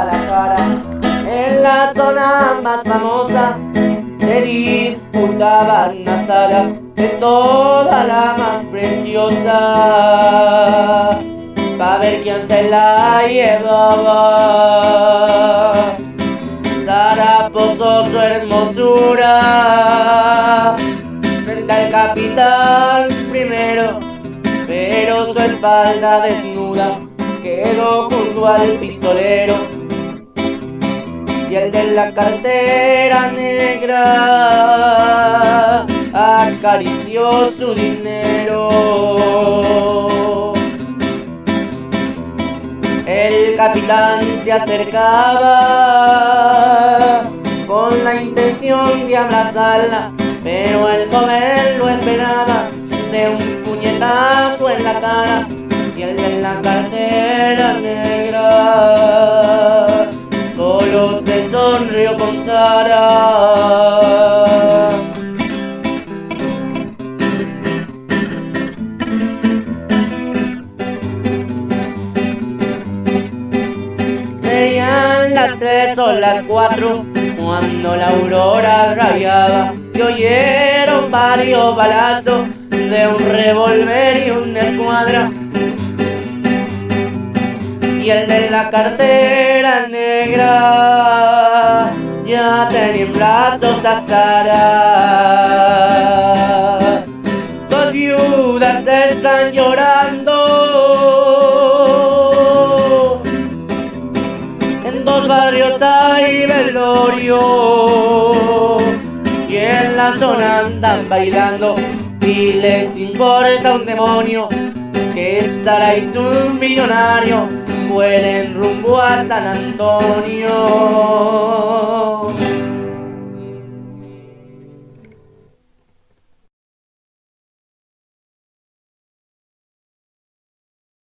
En la zona más famosa se disputaban la sala de toda la más preciosa. Pa' ver quién se la llevaba. Sara posó su hermosura frente al capitán primero, pero su espalda desnuda quedó junto al pistolero el de la cartera negra acarició su dinero. El capitán se acercaba con la intención de abrazarla, pero el joven lo esperaba de un puñetazo en la cara y el de la cartera negra sonrió con Sara. Serían las tres o las cuatro cuando la aurora rayaba y oyeron varios balazos de un revólver y una escuadra. Y el de la cartera negra ya tenía en brazos a Sara. Dos viudas están llorando. En dos barrios hay velorio. Y en la zona andan bailando. Y les importa un demonio que Sara es un millonario vuelen rumbo a San Antonio.